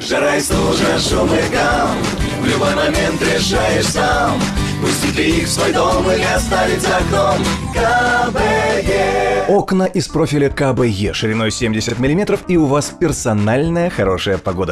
Жара и стужа, шум и гам. В любой момент решаешь сам. Пустить ли их в свой дом или оставить за окном? КБЕ Окна из профиля КБЕ шириной 70 мм и у вас персональная хорошая погода.